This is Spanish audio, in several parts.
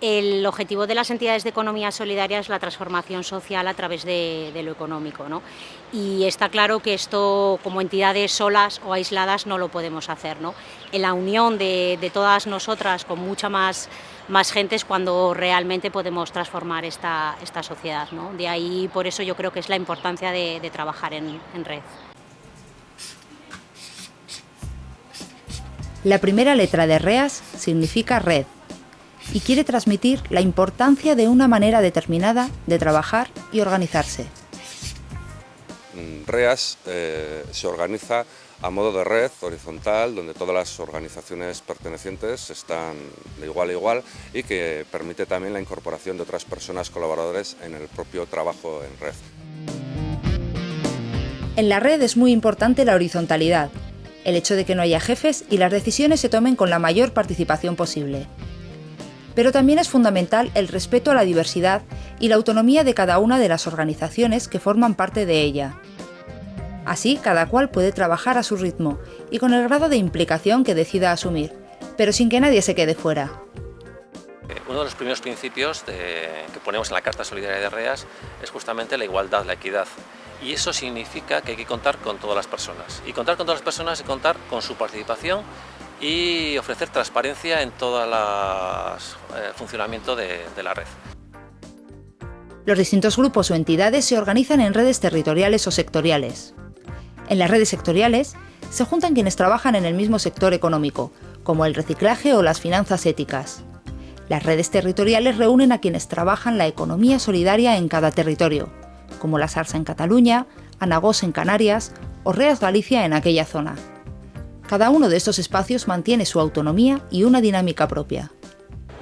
El objetivo de las entidades de economía solidaria es la transformación social a través de, lo económico. ¿no? Y está claro que esto, como entidades solas o aisladas, no lo podemos hacer. ¿no? En la unión de, todas nosotras con mucha más, gente es cuando realmente podemos transformar esta, sociedad. ¿no? De ahí, por eso yo creo que es la importancia de, trabajar en red. La primera letra de REAS significa red y quiere transmitir la importancia de una manera determinada de trabajar y organizarse. REAS eh, se organiza a modo de red horizontal donde todas las organizaciones pertenecientes están de igual a igual y que permite también la incorporación de otras personas colaboradores en el propio trabajo en red. En la red es muy importante la horizontalidad, el hecho de que no haya jefes y las decisiones se tomen con la mayor participación posible pero también es fundamental el respeto a la diversidad y la autonomía de cada una de las organizaciones que forman parte de ella. Así, cada cual puede trabajar a su ritmo y con el grado de implicación que decida asumir, pero sin que nadie se quede fuera. Uno de los primeros principios que ponemos en la Carta Solidaria de REAS es justamente la igualdad, la equidad. Y eso significa que hay que contar con todas las personas. Y contar con todas las personas es contar con su participación y ofrecer transparencia en todo el eh, funcionamiento de, la red. Los distintos grupos o entidades se organizan en redes territoriales o sectoriales. En las redes sectoriales se juntan quienes trabajan en el mismo sector económico, como el reciclaje o las finanzas éticas. Las redes territoriales reúnen a quienes trabajan la economía solidaria en cada territorio, como la SARSA en Cataluña, Anagos en Canarias o Reas Galicia en aquella zona. Cada uno de estos espacios mantiene su autonomía y una dinámica propia.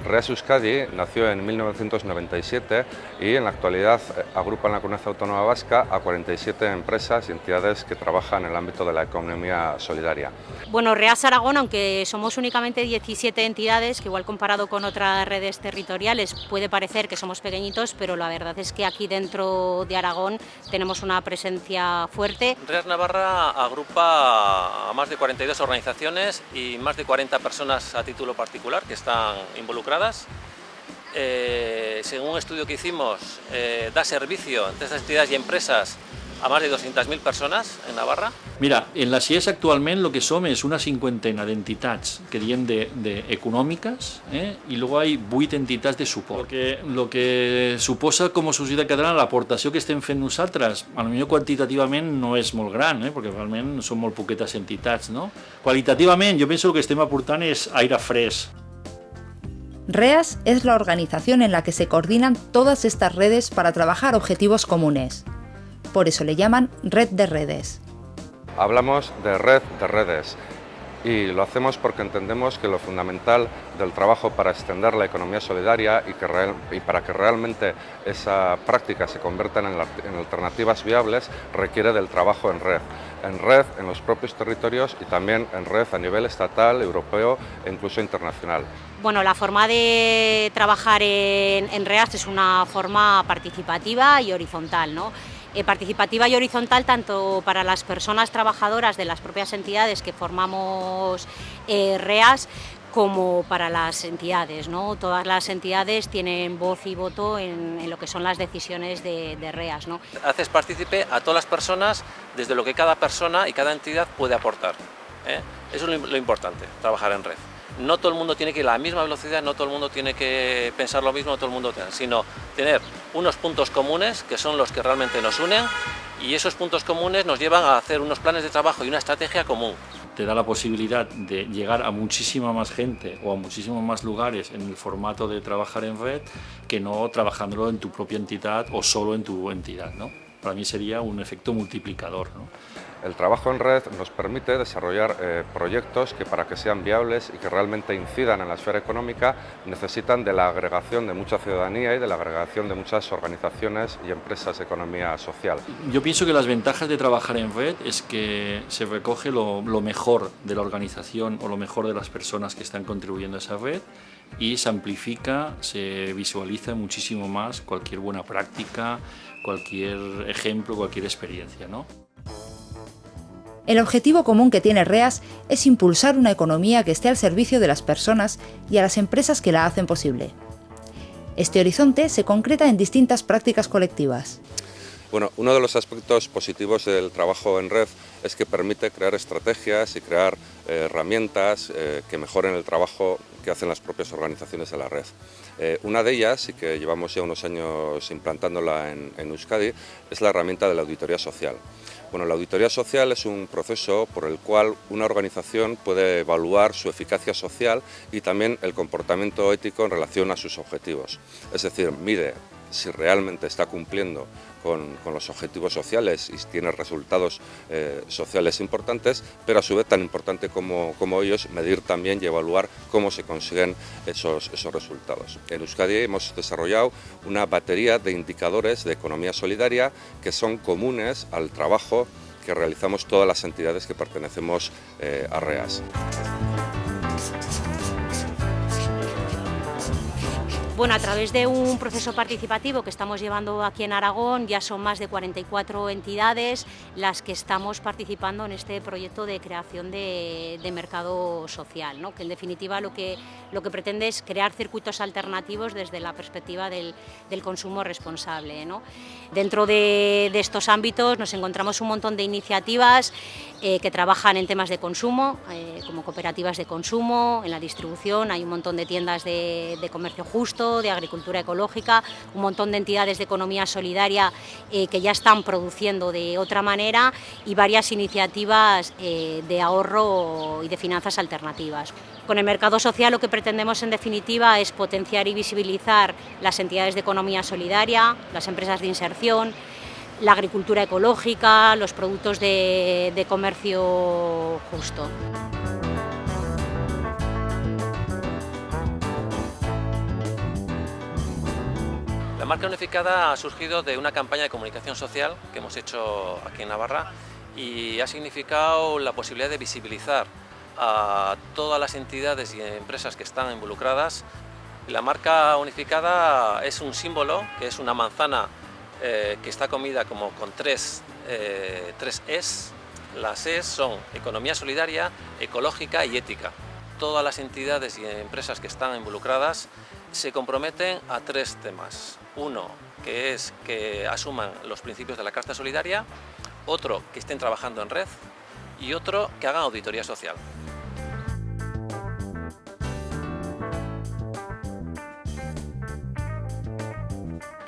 Reas Euskadi nació en 1997 y en la actualidad eh, agrupa en la Comunidad Autónoma Vasca a 47 empresas y entidades que trabajan en el ámbito de la economía solidaria. Bueno, Reas Aragón, aunque somos únicamente 17 entidades, que igual comparado con otras redes territoriales puede parecer que somos pequeñitos, pero la verdad es que aquí dentro de Aragón tenemos una presencia fuerte. Reas Navarra agrupa a más de 42 organizaciones y más de 40 personas a título particular que están involucradas eh, según un estudio que hicimos, eh, da servicio entre estas entidades y empresas a más de 200.000 persones en Navarra? Mira, en la CIES actualment lo que som és una cinquantena d'entitats que diem de, de econòmiques eh? i luego hay vuit entitats de suport. Lo que, lo que suposa com a societat catalana l'aportació que estem fent nosaltres, a lo millor quantitativament no és molt gran, eh? perquè realment són molt poquetes entitats. No? Qualitativament jo penso que estem aportant és aire fresc, REAS es la organización en la que se coordinan todas estas redes para trabajar objetivos comunes. Por eso le llaman Red de Redes. Hablamos de red de redes y lo hacemos porque entendemos que lo fundamental del trabajo para extender la economía solidaria y, que para que realmente esa práctica se convierta en, alternativas viables requiere del trabajo en red, en red en los propios territorios y también en red a nivel estatal, europeo e incluso internacional. Bueno, la forma de trabajar en, en es una forma participativa y horizontal, ¿no? Eh, participativa y horizontal tanto para las personas trabajadoras de las propias entidades que formamos eh, REAS como para las entidades. ¿no? Todas las entidades tienen voz y voto en, lo que son las decisiones de, REAS. ¿no? Haces partícipe a todas las personas desde lo que cada persona y cada entidad puede aportar. ¿eh? Eso es lo importante, trabajar en red no todo el mundo tiene que ir a la misma velocidad, no todo el mundo tiene que pensar lo mismo, todo el mundo tiene, sino tener unos puntos comunes que son los que realmente nos unen y esos puntos comunes nos llevan a hacer unos planes de trabajo y una estrategia común. Te da la posibilidad de llegar a muchísima más gente o a muchísimos más lugares en el formato de trabajar en red que no trabajándolo en tu propia entidad o solo en tu entidad. ¿no? Para mí sería un efecto multiplicador. ¿no? El trabajo en red nos permite desarrollar eh, proyectos que para que sean viables y que realmente incidan en la esfera económica necesitan de la agregación de mucha ciudadanía y de la agregación de muchas organizaciones y empresas de economía social. Yo pienso que las ventajas de trabajar en red es que se recoge lo, lo mejor de la organización o lo mejor de las personas que están contribuyendo a esa red y se amplifica, se visualiza muchísimo más cualquier buena práctica, cualquier ejemplo, cualquier experiencia. ¿no? El objetivo común que tiene REAS es impulsar una economía que esté al servicio de las personas y a las empresas que la hacen posible. Este horizonte se concreta en distintas prácticas colectivas. Bueno, uno de los aspectos positivos del trabajo en red es que permite crear estrategias y crear eh, herramientas eh, que mejoren el trabajo que hacen las propias organizaciones de la red. Eh, una de ellas, y que llevamos ya unos años implantándola en, en Euskadi, es la herramienta de la auditoría social. Bueno, la auditoría social es un proceso por el cual una organización puede evaluar su eficacia social y también el comportamiento ético en relación a sus objetivos. Es decir, mide si realmente está cumpliendo con, los objetivos sociales y tiene resultados eh, sociales importantes, pero a su vez tan importante como, ellos, medir también y evaluar cómo se consiguen esos, esos resultados. En Euskadi hemos desarrollado una batería de indicadores de economía solidaria que son comunes al trabajo que realizamos todas las entidades que pertenecemos eh, a REAS. Bueno, a través de un proceso participativo que estamos llevando aquí en Aragón, ya son más de 44 entidades las que estamos participando en este proyecto de creación de, mercado social, ¿no? que en definitiva lo que, lo que pretende es crear circuitos alternativos desde la perspectiva del, consumo responsable. Dentro de, estos ámbitos nos encontramos un montón de iniciativas eh, que trabajan en temas de consumo, eh, como cooperativas de consumo, en la distribución, hay un montón de tiendas de comercio justo, de agricultura ecológica, un montón de entidades de economía solidaria eh, que ya están produciendo de otra manera y varias iniciativas eh, de ahorro y de finanzas alternativas. Con el mercado social lo que pretendemos en definitiva es potenciar y visibilizar las entidades de economía solidaria, las empresas de inserción, la agricultura ecológica, los productos de comercio justo. Marca unificada ha surgido de una campaña de comunicación social que hemos hecho aquí en Navarra y ha significado la posibilidad de visibilizar a todas las entidades y empresas que están involucradas. La marca unificada es un símbolo, que es una manzana eh, que está comida como con tres, eh, tres Es. Las Es son economía solidaria, ecológica y ética. Todas las entidades y empresas que están involucradas se comprometen a tres temas. Uno, que es que asuman los principios de la Carta Solidaria, otro, que estén trabajando en red y otro, que hagan auditoría social.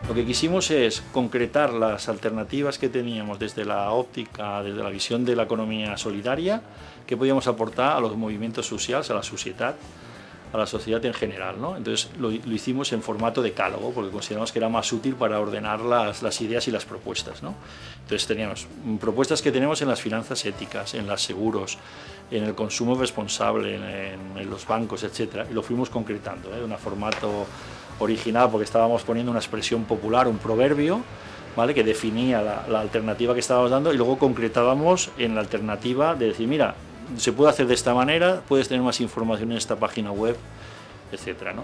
Lo que quisimos es concretar las alternativas que teníamos desde la óptica, desde la visión de la economía solidaria, que podíamos aportar a los movimientos sociales, a la sociedad, a la sociedad en general. ¿no? Entonces lo, hicimos en formato decálogo porque consideramos que era más útil para ordenar las, ideas y las propuestas. ¿no? Entonces teníamos propuestas que tenemos en las finanzas éticas, en los seguros, en el consumo responsable, en, los bancos, etc. Y lo fuimos concretando ¿eh? en un formato original porque estábamos poniendo una expresión popular, un proverbio, ¿vale? que definía la, la alternativa que estábamos dando y luego concretábamos en la alternativa de decir, mira, se puede hacer de esta manera, puedes tener más información en esta página web, etc. ¿no?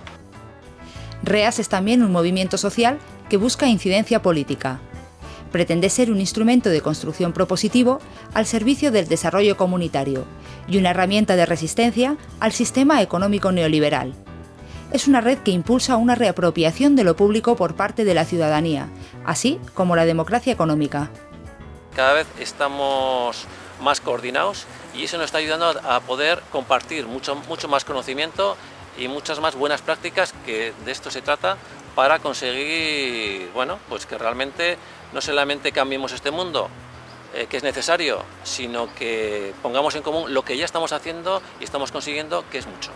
REAS es también un movimiento social que busca incidencia política. Pretende ser un instrumento de construcción propositivo al servicio del desarrollo comunitario y una herramienta de resistencia al sistema económico neoliberal. Es una red que impulsa una reapropiación de lo público por parte de la ciudadanía, así como la democracia económica. Cada vez estamos más coordinados y eso nos está ayudando a poder compartir mucho, mucho más conocimiento y muchas más buenas prácticas, que de esto se trata, para conseguir bueno, pues que realmente no solamente cambiemos este mundo, eh, que es necesario, sino que pongamos en común lo que ya estamos haciendo y estamos consiguiendo, que es mucho.